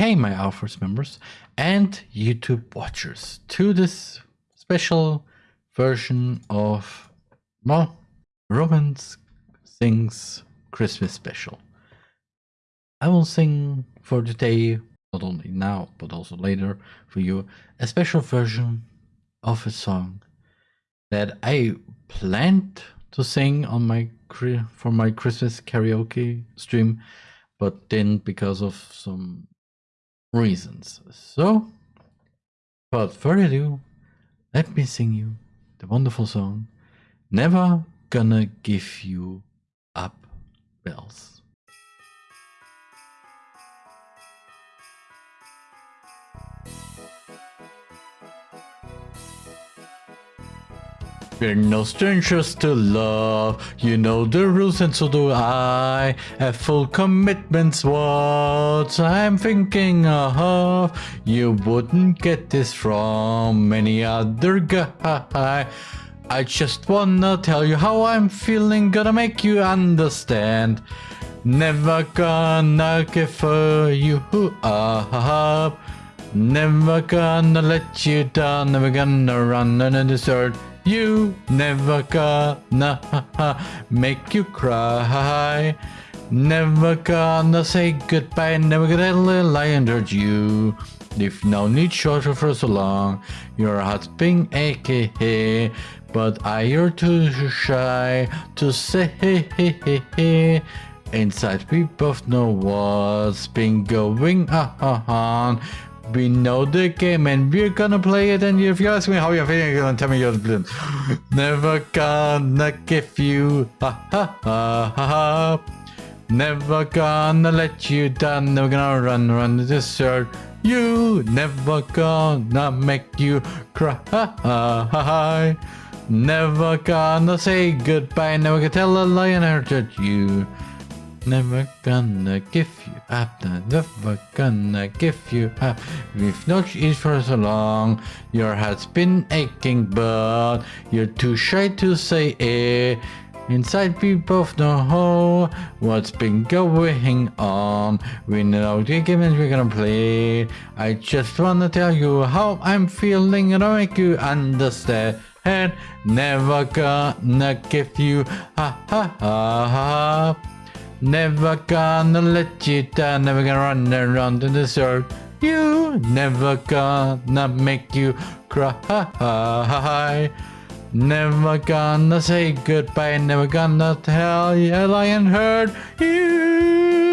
Hey, my Alphas members and YouTube watchers, to this special version of, well, Romans Sings Christmas Special. I will sing for today, not only now, but also later for you, a special version of a song that I planned to sing on my for my Christmas karaoke stream, but didn't because of some reasons. So, without further ado, let me sing you the wonderful song Never Gonna Give You Up Bells. We're no strangers to love, you know the rules and so do I. Have full commitments, what I'm thinking of. You wouldn't get this from any other guy. I just wanna tell you how I'm feeling, gonna make you understand. Never gonna give you up. Never gonna let you down, never gonna run on desert. You never gonna make you cry. Never gonna say goodbye, never gonna lie under you. If no need shorter for so long, your heart's been aching, but I are too shy to say. Inside we both know what's been going on. We know the game and we're gonna play it and if you ask me how you're feeling, you're gonna tell me you're blind. Never gonna give you ha ha ha ha ha. Never gonna let you down, never gonna run, run the desert. You never gonna make you cry. Ha ha ha hi Never gonna say goodbye, never gonna tell a lie and hurt you. Never gonna give you up, never gonna give you up. We've not eaten for so long, your heart's been aching, but you're too shy to say it. Inside we both know what's been going on. We know the games we're gonna play. I just wanna tell you how I'm feeling and I'll make you understand. Never gonna give you ha ha ha ha. Never gonna let you down, never gonna run around in the dirt. You never gonna make you cry. Never gonna say goodbye, never gonna tell you a lion hurt you.